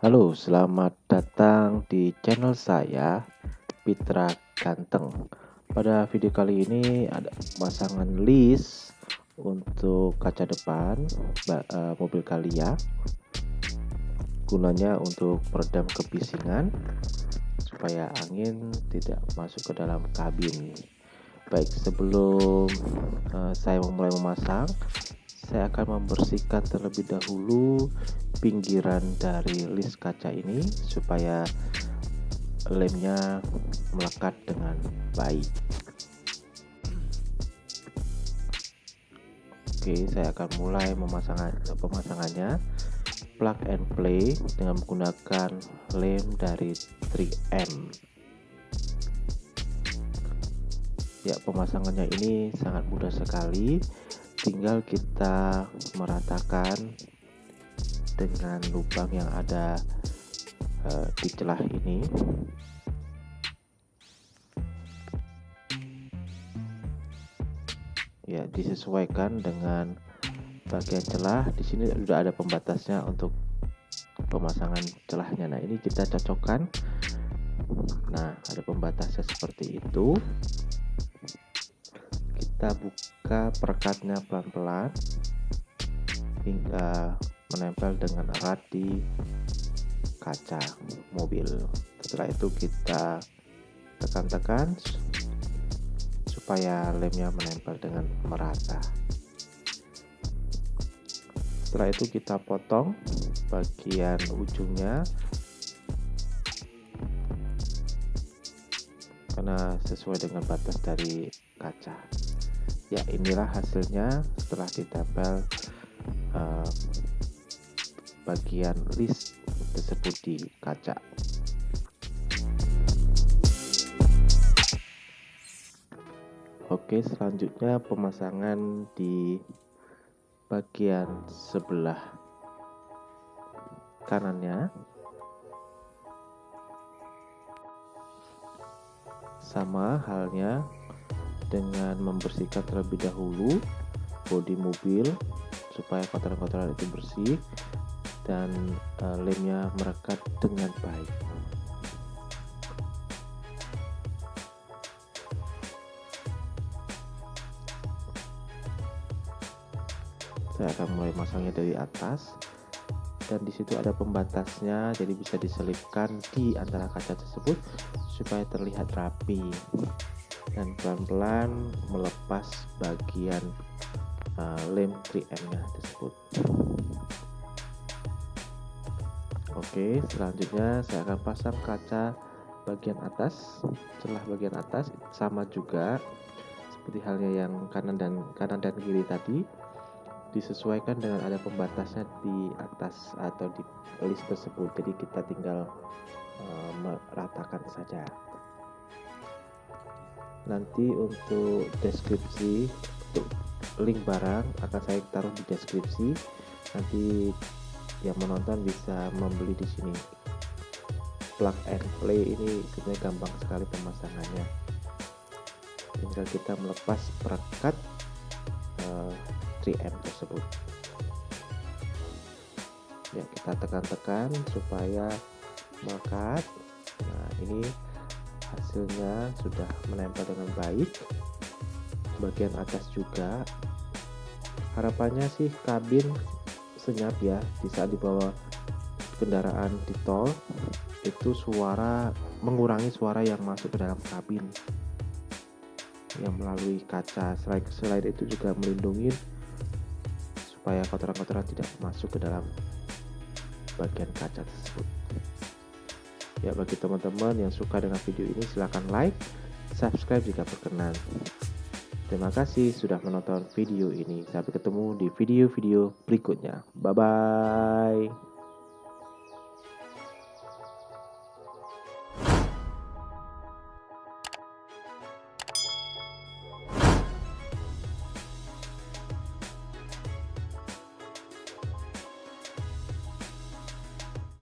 Halo, selamat datang di channel saya Pitra Ganteng. Pada video kali ini ada pemasangan list untuk kaca depan uh, mobil kalian. Gunanya untuk meredam kebisingan supaya angin tidak masuk ke dalam kabin. Baik, sebelum uh, saya memulai memasang, saya akan membersihkan terlebih dahulu pinggiran dari list kaca ini supaya lemnya melekat dengan baik. Oke saya akan mulai memasang pemasangannya. Plug and play dengan menggunakan lem dari 3M ya pemasangannya ini sangat mudah sekali tinggal kita meratakan dengan lubang yang ada uh, di celah ini. Ya disesuaikan dengan bagian celah. Di sini sudah ada pembatasnya untuk pemasangan celahnya. Nah ini kita cocokkan. Nah ada pembatasnya seperti itu kita buka perekatnya pelan-pelan hingga menempel dengan erat di kaca mobil. Setelah itu kita tekan-tekan supaya lemnya menempel dengan merata. Setelah itu kita potong bagian ujungnya karena sesuai dengan batas dari kaca ya inilah hasilnya setelah ditempel uh, bagian list tersebut di kaca. Oke selanjutnya pemasangan di bagian sebelah kanannya. Sama halnya dengan membersihkan terlebih dahulu bodi mobil supaya kotoran-kotoran itu bersih dan uh, lemnya merekat dengan baik. Saya akan mulai masangnya dari atas dan di situ ada pembatasnya jadi bisa diselipkan di antara kaca tersebut supaya terlihat rapi dan pelan-pelan melepas bagian uh, lem 3M nya tersebut. Oke selanjutnya saya akan pasang kaca bagian atas celah bagian atas sama juga seperti halnya yang kanan dan kanan dan kiri tadi disesuaikan dengan ada pembatasnya di atas atau di list tersebut. Jadi kita tinggal uh, meratakan saja nanti untuk deskripsi untuk link barang akan saya taruh di deskripsi. Nanti yang menonton bisa membeli di sini. Plug and play ini sebenarnya gampang sekali pemasangannya. Tinggal kita melepas perekat uh, 3M tersebut. Ya kita tekan-tekan supaya melekat. Nah ini hasilnya sudah menempel dengan baik. Bagian atas juga. Harapannya sih kabin senyap ya di saat dibawa kendaraan di tol. Itu suara mengurangi suara yang masuk ke dalam kabin. Yang melalui kaca. Selain, selain itu juga melindungi supaya kotoran-kotoran tidak masuk ke dalam bagian kaca tersebut Ya bagi teman-teman yang suka dengan video ini silahkan like, subscribe jika berkenan. Terima kasih sudah menonton video ini. Sampai ketemu di video-video berikutnya. Bye-bye.